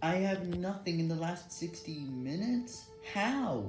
I have nothing in the last 60 minutes? How?